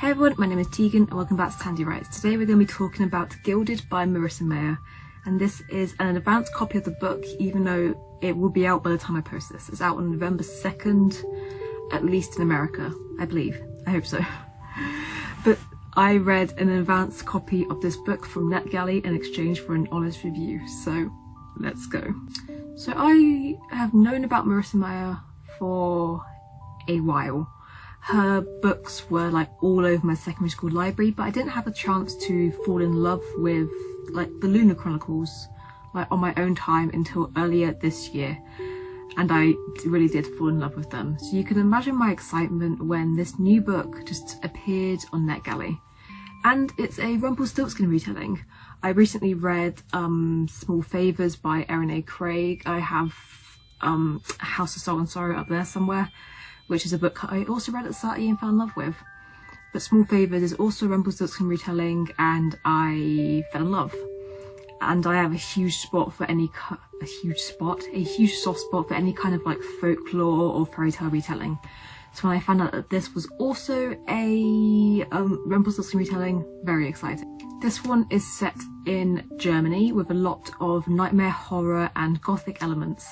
Hey everyone, my name is Tegan and welcome back to Tandy Writes. Today we're going to be talking about Gilded by Marissa Meyer and this is an advanced copy of the book even though it will be out by the time I post this. It's out on November 2nd, at least in America, I believe. I hope so. but I read an advanced copy of this book from NetGalley in exchange for an honest review, so let's go. So I have known about Marissa Meyer for a while. Her books were like all over my secondary school library, but I didn't have a chance to fall in love with like the Lunar Chronicles like on my own time until earlier this year and I really did fall in love with them. So you can imagine my excitement when this new book just appeared on NetGalley. And it's a Rumpelstiltskin retelling. I recently read um, Small Favours by Erin A. Craig. I have um, House of Salt and Sorrow up there somewhere, which is a book I also read at Sati and fell in love with. But Small Favours is also Rumpelstiltskin retelling and I fell in love. And I have a huge spot for any, a huge spot, a huge soft spot for any kind of like folklore or fairy tale retelling. So when I found out that this was also a um, Rumpelstiltskin retelling, very exciting. This one is set in Germany with a lot of nightmare horror and gothic elements.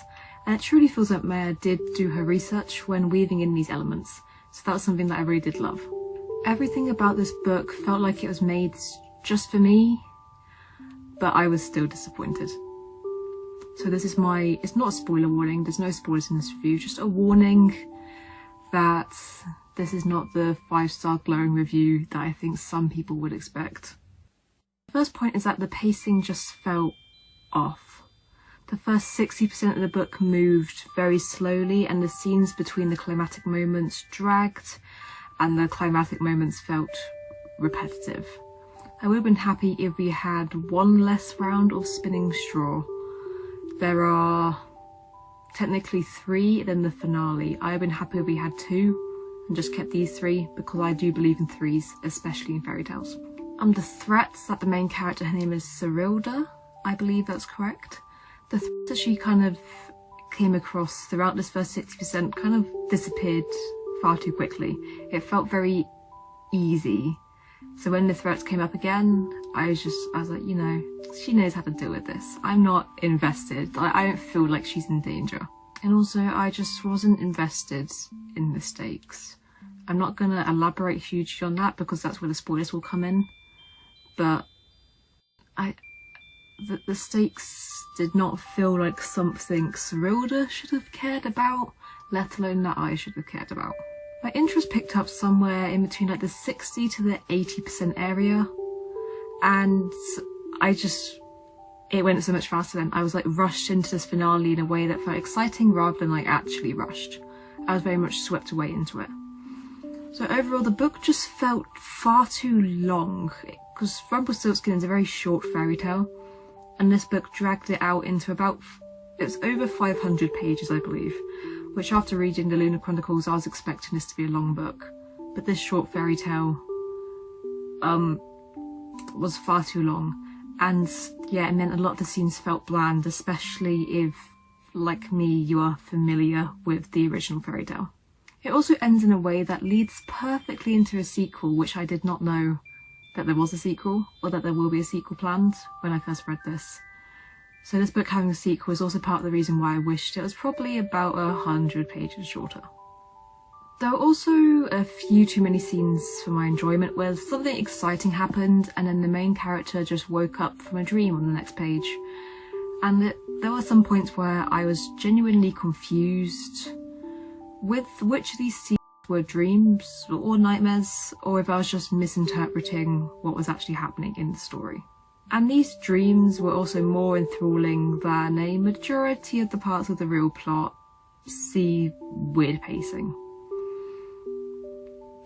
And it truly feels like Meyer did do her research when weaving in these elements. So that was something that I really did love. Everything about this book felt like it was made just for me, but I was still disappointed. So this is my, it's not a spoiler warning, there's no spoilers in this review, just a warning that this is not the five star glowing review that I think some people would expect. The first point is that the pacing just felt off. The first 60% of the book moved very slowly and the scenes between the climatic moments dragged and the climatic moments felt repetitive. I would have been happy if we had one less round of spinning straw. There are technically three than the finale. I would have been happy if we had two and just kept these three because I do believe in threes, especially in fairy tales. The threats that the main character, her name is Serilda, I believe that's correct. The threats that she kind of came across throughout this first 60% kind of disappeared far too quickly. It felt very easy. So when the threats came up again, I was just, I was like, you know, she knows how to deal with this. I'm not invested. I, don't feel like she's in danger. And also, I just wasn't invested in the stakes. I'm not going to elaborate hugely on that because that's where the spoilers will come in. But I, the, the stakes did not feel like something Serilda should have cared about, let alone that I should have cared about. My interest picked up somewhere in between like the 60 to the 80% area and I just it went so much faster then. I was like rushed into this finale in a way that felt exciting rather than like actually rushed. I was very much swept away into it. So overall the book just felt far too long because Rumpelstiltskin is a very short fairy tale and this book dragged it out into about, it's over 500 pages I believe, which after reading the Lunar Chronicles I was expecting this to be a long book. But this short fairy tale um, was far too long and yeah it meant a lot of the scenes felt bland especially if like me you are familiar with the original fairy tale. It also ends in a way that leads perfectly into a sequel which I did not know that there was a sequel or that there will be a sequel planned when I first read this. So this book having a sequel is also part of the reason why I wished it was probably about a hundred pages shorter. There were also a few too many scenes for my enjoyment where something exciting happened and then the main character just woke up from a dream on the next page. And it, there were some points where I was genuinely confused with which of these scenes were dreams or nightmares or if I was just misinterpreting what was actually happening in the story. And these dreams were also more enthralling than a majority of the parts of the real plot. See weird pacing.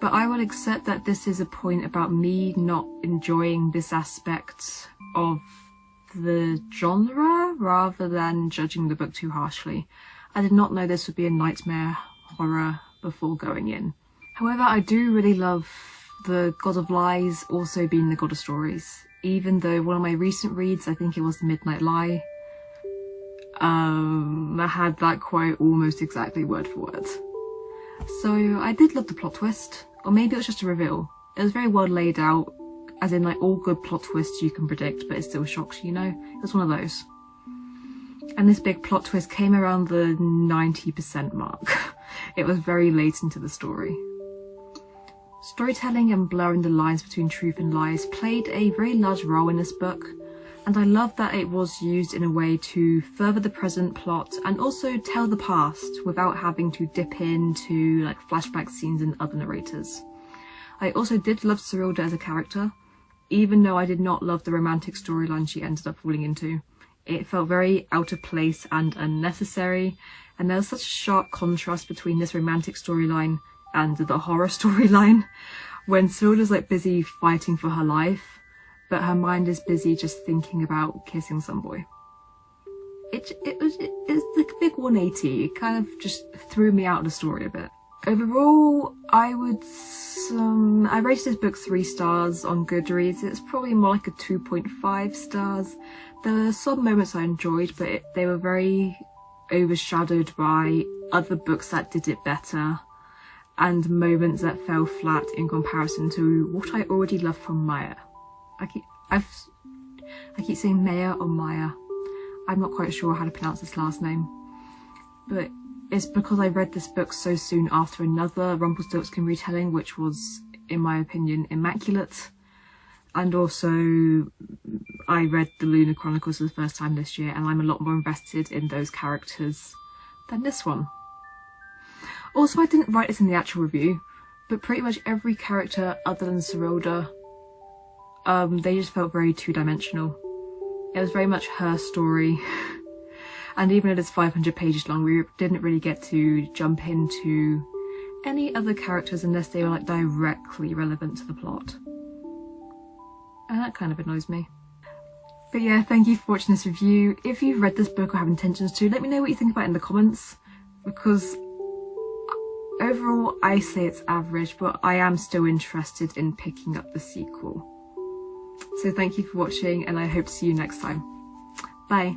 But I will accept that this is a point about me not enjoying this aspect of the genre rather than judging the book too harshly. I did not know this would be a nightmare horror before going in. However, I do really love the God of Lies also being the God of Stories. Even though one of my recent reads, I think it was The Midnight Lie, um, I had that quote almost exactly word for word. So I did love the plot twist, or maybe it was just a reveal. It was very well laid out, as in like all good plot twists you can predict, but it still shocks you, you know? It was one of those. And this big plot twist came around the 90% mark. it was very late into the story. Storytelling and blurring the lines between truth and lies played a very large role in this book, and I love that it was used in a way to further the present plot and also tell the past without having to dip into like flashback scenes and other narrators. I also did love Serilda as a character, even though I did not love the romantic storyline she ended up falling into. It felt very out of place and unnecessary, and there was such a sharp contrast between this romantic storyline and the horror storyline when Serilda's like busy fighting for her life, but her mind is busy just thinking about kissing some boy. It, it was it, it's like a big 180. It kind of just threw me out of the story a bit. Overall, I would um, I rated this book three stars on Goodreads. It's probably more like a 2.5 stars. There were some moments I enjoyed, but it, they were very overshadowed by other books that did it better and moments that fell flat in comparison to what I already love from Maya. I keep I've I keep saying Maya or Maya. I'm not quite sure how to pronounce this last name. But it's because I read this book so soon after another Rumpelstiltskin retelling, which was, in my opinion, immaculate. And also, I read the Lunar Chronicles for the first time this year, and I'm a lot more invested in those characters than this one. Also, I didn't write this in the actual review, but pretty much every character other than Serilda, um, they just felt very two-dimensional. It was very much her story. and even though it's 500 pages long, we didn't really get to jump into any other characters unless they were like directly relevant to the plot. And that kind of annoys me. But yeah, thank you for watching this review. If you've read this book or have intentions to, let me know what you think about it in the comments. Because Overall, I say it's average, but I am still interested in picking up the sequel. So thank you for watching and I hope to see you next time. Bye.